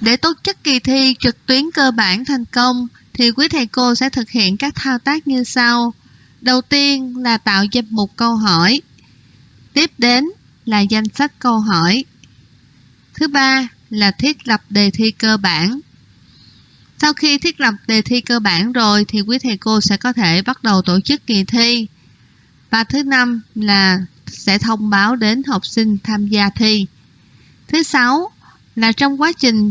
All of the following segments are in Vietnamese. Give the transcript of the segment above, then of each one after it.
Để tổ chức kỳ thi trực tuyến cơ bản thành công, thì quý thầy cô sẽ thực hiện các thao tác như sau. Đầu tiên là tạo danh mục câu hỏi. Tiếp đến là danh sách câu hỏi. Thứ ba là thiết lập đề thi cơ bản. Sau khi thiết lập đề thi cơ bản rồi, thì quý thầy cô sẽ có thể bắt đầu tổ chức kỳ thi. Và thứ năm là sẽ thông báo đến học sinh tham gia thi. Thứ sáu là trong quá trình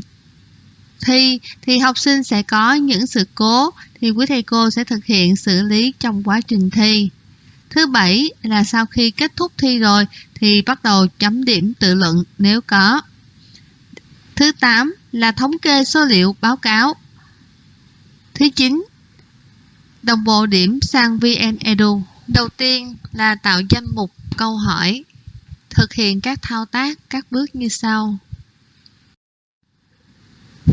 thi thì học sinh sẽ có những sự cố, thì quý thầy cô sẽ thực hiện xử lý trong quá trình thi. Thứ bảy là sau khi kết thúc thi rồi, thì bắt đầu chấm điểm tự luận nếu có. Thứ 8 là thống kê số liệu báo cáo. Thứ 9 đồng bộ điểm sang VnEdu. Đầu tiên là tạo danh mục câu hỏi. Thực hiện các thao tác, các bước như sau.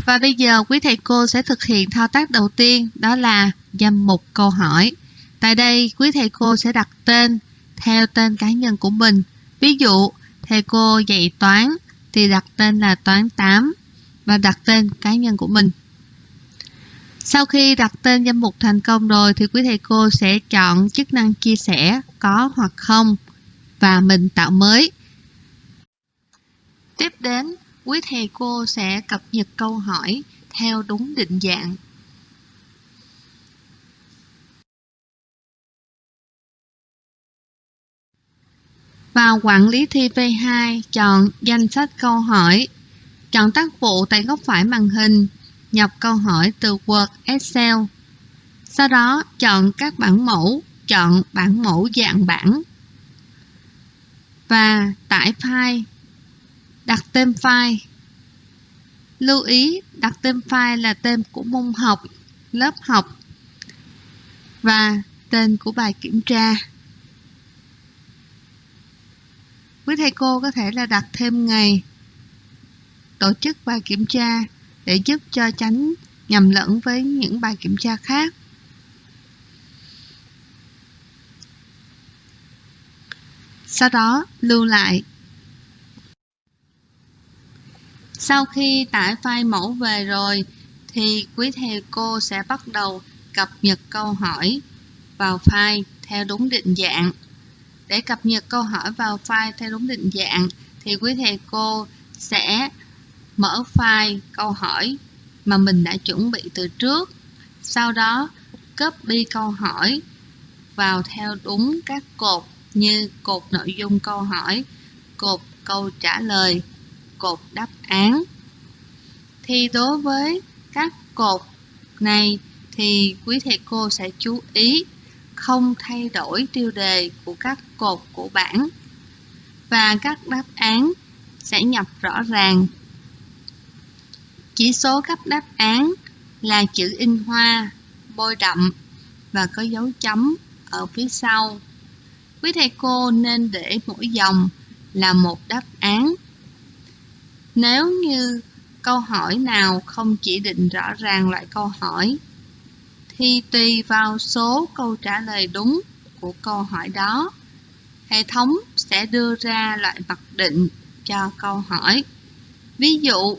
Và bây giờ quý thầy cô sẽ thực hiện thao tác đầu tiên, đó là danh mục câu hỏi. Tại đây, quý thầy cô sẽ đặt tên theo tên cá nhân của mình. Ví dụ, thầy cô dạy toán thì đặt tên là toán 8 và đặt tên cá nhân của mình. Sau khi đặt tên danh mục thành công rồi thì quý thầy cô sẽ chọn chức năng chia sẻ có hoặc không và mình tạo mới. Tiếp đến quý thầy cô sẽ cập nhật câu hỏi theo đúng định dạng. Vào quản lý thi V2, chọn danh sách câu hỏi. Chọn tác vụ tại góc phải màn hình, nhập câu hỏi từ Word, Excel. Sau đó, chọn các bản mẫu, chọn bản mẫu dạng bản và tải file đặt tên file. Lưu ý, đặt tên file là tên của môn học, lớp học, và tên của bài kiểm tra. Quý thầy cô có thể là đặt thêm ngày, tổ chức bài kiểm tra để giúp cho tránh nhầm lẫn với những bài kiểm tra khác. Sau đó, lưu lại Sau khi tải file mẫu về rồi thì quý thầy cô sẽ bắt đầu cập nhật câu hỏi vào file theo đúng định dạng. Để cập nhật câu hỏi vào file theo đúng định dạng thì quý thầy cô sẽ mở file câu hỏi mà mình đã chuẩn bị từ trước. Sau đó copy câu hỏi vào theo đúng các cột như cột nội dung câu hỏi, cột câu trả lời cột đáp án. Thì đối với các cột này thì quý thầy cô sẽ chú ý không thay đổi tiêu đề của các cột của bảng và các đáp án sẽ nhập rõ ràng. Chỉ số cấp đáp án là chữ in hoa, bôi đậm và có dấu chấm ở phía sau. Quý thầy cô nên để mỗi dòng là một đáp án nếu như câu hỏi nào không chỉ định rõ ràng loại câu hỏi, thì tùy vào số câu trả lời đúng của câu hỏi đó, hệ thống sẽ đưa ra loại mặc định cho câu hỏi. Ví dụ,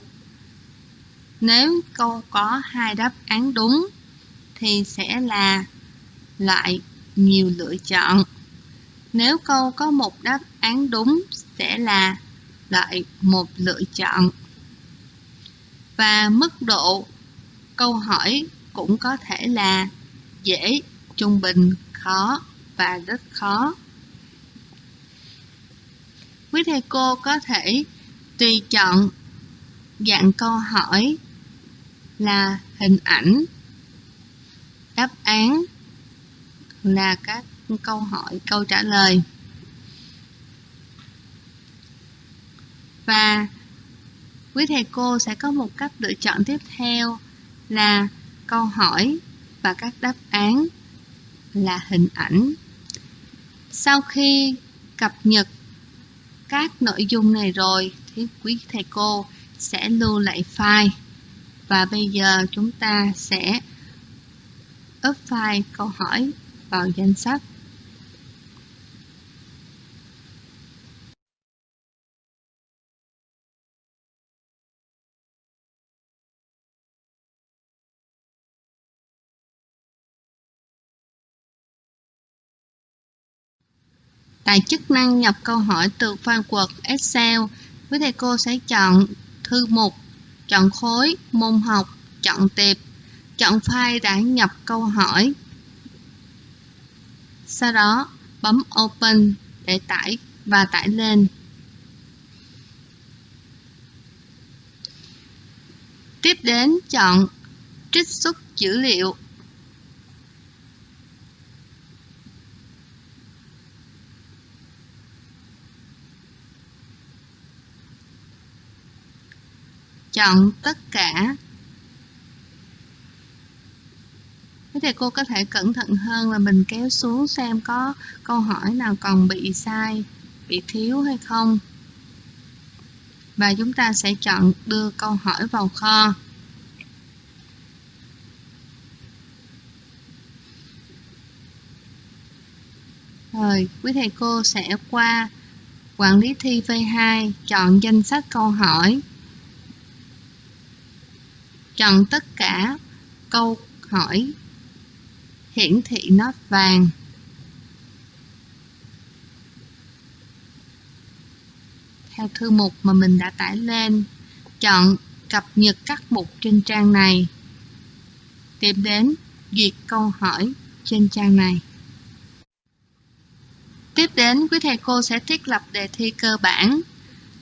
nếu câu có hai đáp án đúng thì sẽ là loại nhiều lựa chọn. Nếu câu có một đáp án đúng sẽ là lại một lựa chọn. Và mức độ câu hỏi cũng có thể là dễ, trung bình, khó và rất khó. Quý thầy cô có thể tùy chọn dạng câu hỏi là hình ảnh, đáp án là các câu hỏi, câu trả lời. Và quý thầy cô sẽ có một cách lựa chọn tiếp theo là câu hỏi và các đáp án là hình ảnh. Sau khi cập nhật các nội dung này rồi thì quý thầy cô sẽ lưu lại file. Và bây giờ chúng ta sẽ up file câu hỏi vào danh sách. Tại chức năng nhập câu hỏi từ file quật Excel, quý thầy cô sẽ chọn thư mục, chọn khối, môn học, chọn tiệp, chọn file đã nhập câu hỏi. Sau đó bấm Open để tải và tải lên. Tiếp đến chọn trích xuất dữ liệu. Chọn tất cả. Thế thì cô có thể cẩn thận hơn là mình kéo xuống xem có câu hỏi nào còn bị sai, bị thiếu hay không và chúng ta sẽ chọn đưa câu hỏi vào kho. Rồi, quý thầy cô sẽ qua quản lý thi V2, chọn danh sách câu hỏi. Chọn tất cả câu hỏi hiển thị nốt vàng. theo thư mục mà mình đã tải lên. Chọn cập nhật các mục trên trang này. Tìm đến duyệt câu hỏi trên trang này. Tiếp đến, quý thầy cô sẽ thiết lập đề thi cơ bản.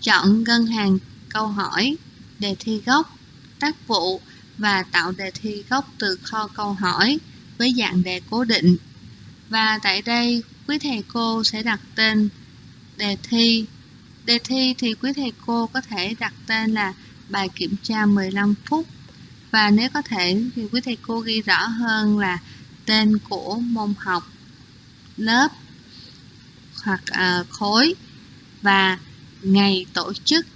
Chọn ngân hàng câu hỏi, đề thi gốc, tác vụ và tạo đề thi gốc từ kho câu hỏi với dạng đề cố định. Và tại đây, quý thầy cô sẽ đặt tên đề thi Đề thi thì quý thầy cô có thể đặt tên là bài kiểm tra 15 phút và nếu có thể thì quý thầy cô ghi rõ hơn là tên của môn học, lớp hoặc à, khối và ngày tổ chức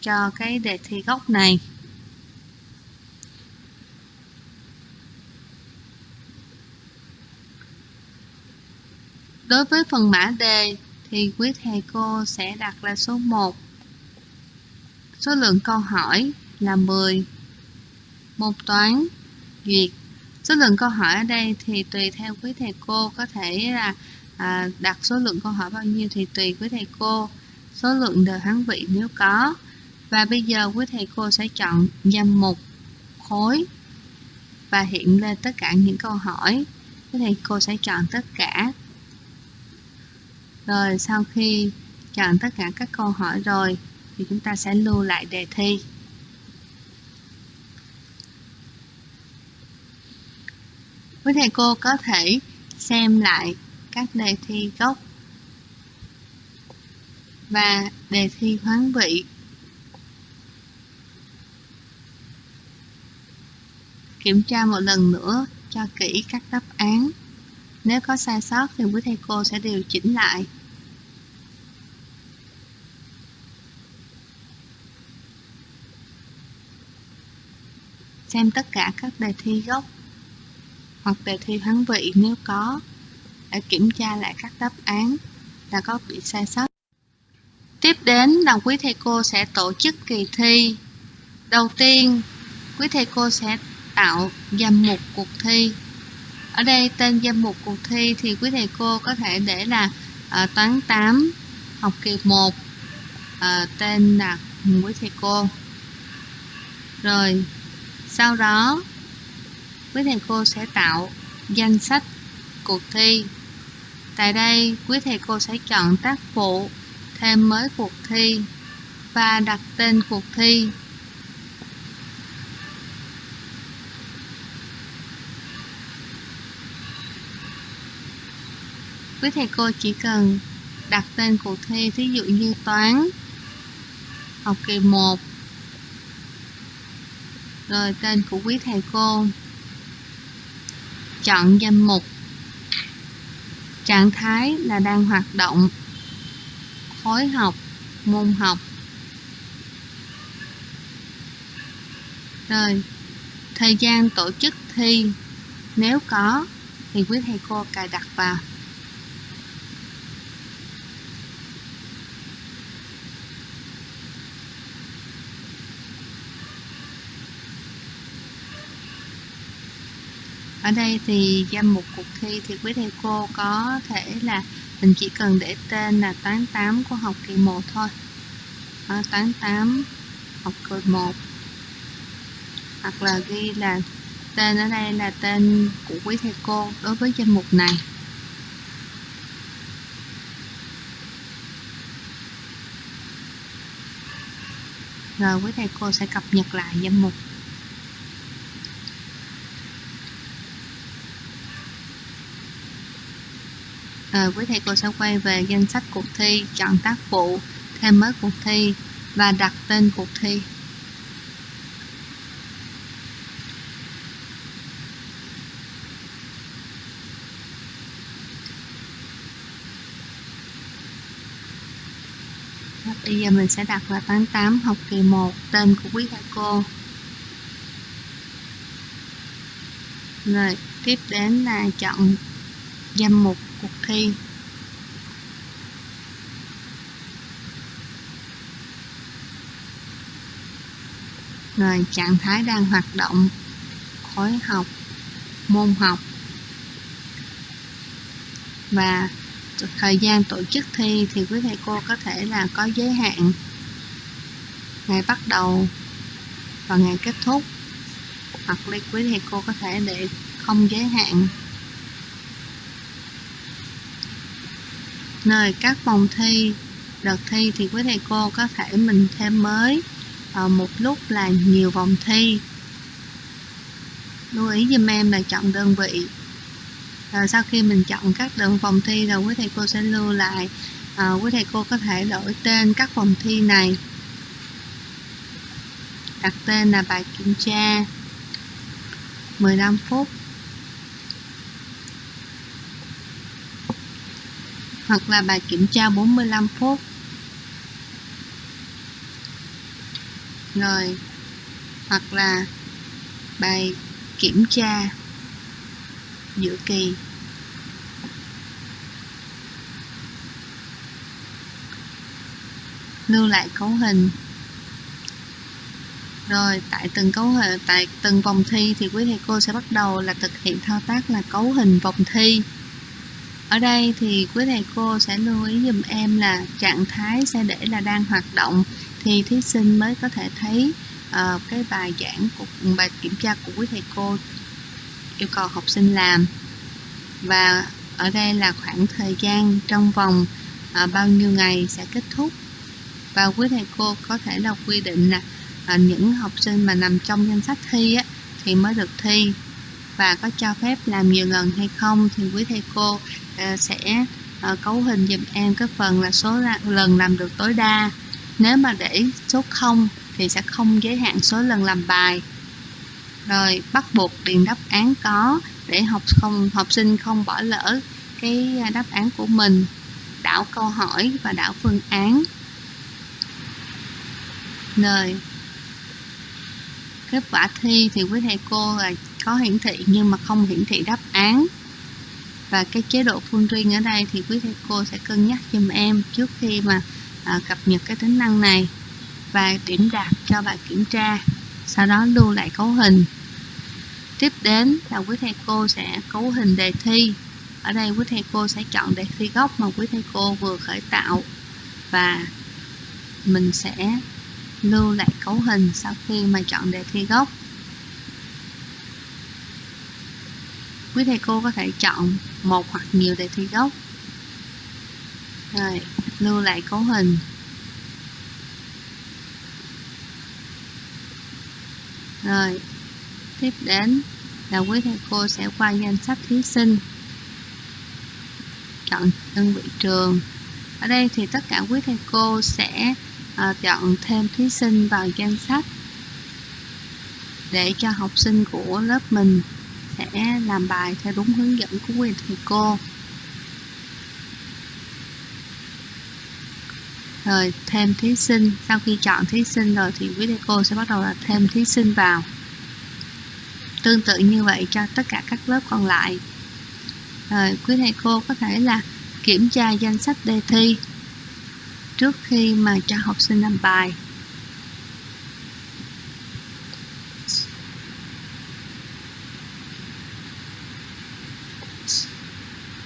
cho cái đề thi gốc này. Đối với phần mã đề thì quý thầy cô sẽ đặt là số 1. Số lượng câu hỏi là 10. Môn toán duyệt. Số lượng câu hỏi ở đây thì tùy theo quý thầy cô có thể là à, đặt số lượng câu hỏi bao nhiêu thì tùy quý thầy cô. Số lượng đề hán vị nếu có. Và bây giờ quý thầy cô sẽ chọn danh mục khối và hiện lên tất cả những câu hỏi. Quý thầy cô sẽ chọn tất cả rồi, sau khi chọn tất cả các câu hỏi rồi, thì chúng ta sẽ lưu lại đề thi. Quý thầy cô có thể xem lại các đề thi gốc và đề thi hoán vị. Kiểm tra một lần nữa cho kỹ các đáp án. Nếu có sai sót thì quý thầy cô sẽ điều chỉnh lại. Xem tất cả các đề thi gốc hoặc đề thi hoán vị nếu có để kiểm tra lại các đáp án đã có bị sai sót. Tiếp đến là quý thầy cô sẽ tổ chức kỳ thi. Đầu tiên, quý thầy cô sẽ tạo danh mục cuộc thi ở đây tên danh mục cuộc thi thì quý thầy cô có thể để là uh, toán 8 học kỳ 1 uh, ờ, tên là quý thầy cô rồi sau đó, quý thầy cô sẽ tạo danh sách cuộc thi. Tại đây, quý thầy cô sẽ chọn tác vụ thêm mới cuộc thi và đặt tên cuộc thi. Quý thầy cô chỉ cần đặt tên cuộc thi, thí dụ như toán, học kỳ 1 rồi, tên của quý thầy cô. Chọn danh mục. Trạng thái là đang hoạt động. Khối học, môn học. Rồi, thời gian tổ chức thi. Nếu có, thì quý thầy cô cài đặt vào. Ở đây thì danh mục cuộc thi thì quý thầy cô có thể là mình chỉ cần để tên là toán 8 của học kỳ 1 thôi. À, toán 8 học kỳ 1 hoặc là ghi là tên ở đây là tên của quý thầy cô đối với danh mục này. Rồi quý thầy cô sẽ cập nhật lại danh mục. À, quý thầy cô sẽ quay về danh sách cuộc thi chọn tác vụ thêm mới cuộc thi và đặt tên cuộc thi Bây giờ mình sẽ đặt là 88 học kỳ 1 tên của quý thầy cô. Rồi, tiếp đến là chọn danh mục cuộc thi. Rồi, trạng thái đang hoạt động, khối học, môn học. Và thời gian tổ chức thi thì quý thầy cô có thể là có giới hạn. Ngày bắt đầu và ngày kết thúc. Hoặc là quý thầy cô có thể để không giới hạn. Nơi các vòng thi đợt thi thì quý thầy cô có thể mình thêm mới ở một lúc là nhiều vòng thi. Lưu ý giùm em là chọn đơn vị. À, sau khi mình chọn các đơn phòng thi rồi quý thầy cô sẽ lưu lại à, quý thầy cô có thể đổi tên các phòng thi này. Đặt tên là bài kiểm tra. 15 phút. Hoặc là bài kiểm tra 45 phút. Rồi. Hoặc là bài kiểm tra giữa kỳ. Lưu lại cấu hình. Rồi, tại từng cấu hình, tại từng vòng thi thì quý thầy cô sẽ bắt đầu là thực hiện thao tác là cấu hình vòng thi ở đây thì quý thầy cô sẽ lưu ý dùm em là trạng thái sẽ để là đang hoạt động thì thí sinh mới có thể thấy uh, cái bài giảng của bài kiểm tra của quý thầy cô yêu cầu học sinh làm. Và ở đây là khoảng thời gian trong vòng uh, bao nhiêu ngày sẽ kết thúc. Và quý thầy cô có thể là quy định là uh, những học sinh mà nằm trong danh sách thi á, thì mới được thi và có cho phép làm nhiều lần hay không thì quý thầy cô ờ, sẽ ờ, cấu hình dùm em cái phần là số lần làm được tối đa. Nếu mà để số 0 thì sẽ không giới hạn số lần làm bài. Rồi bắt buộc điền đáp án có để học không, học sinh không bỏ lỡ cái ờ, đáp án của mình. Đảo câu hỏi và đảo phương án. Rồi kết quả thi thì quý thầy cô là có hiển thị nhưng mà không hiển thị đáp án. Và cái chế độ full riêng ở đây thì quý thầy cô sẽ cân nhắc giùm em trước khi mà à, cập nhật cái tính năng này và điểm đạt cho bài kiểm tra sau đó lưu lại cấu hình. Tiếp đến là quý thầy cô sẽ cấu hình đề thi. Ở đây quý thầy cô sẽ chọn đề thi gốc mà quý thầy cô vừa khởi tạo và mình sẽ lưu lại cấu hình sau khi mà chọn đề thi gốc. Quý thầy cô có thể chọn một hoặc nhiều đề thi gốc. Rồi, lưu lại cấu hình. Rồi, tiếp đến là quý thầy cô sẽ qua danh sách thí sinh. Chọn đơn vị trường. Ở đây thì tất cả quý thầy cô sẽ Ờ, chọn thêm thí sinh vào danh sách để cho học sinh của lớp mình sẽ làm bài theo đúng hướng dẫn của quý thầy cô. Rồi, thêm thí sinh. Sau khi chọn thí sinh rồi thì quý thầy cô sẽ bắt đầu là thêm thí sinh vào. Tương tự như vậy cho tất cả các lớp còn lại. Rồi, quý thầy cô có thể là kiểm tra danh sách đề thi trước khi mà cho học sinh làm bài.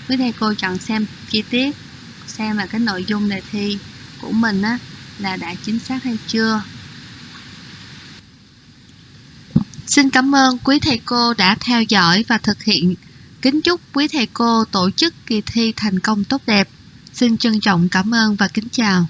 Quý thầy, cô chọn xem chi tiết, xem là cái nội dung đề thi của mình á, là đã chính xác hay chưa. Xin cảm ơn quý thầy cô đã theo dõi và thực hiện. Kính chúc quý thầy cô tổ chức kỳ thi thành công tốt đẹp xin trân trọng cảm ơn và kính chào.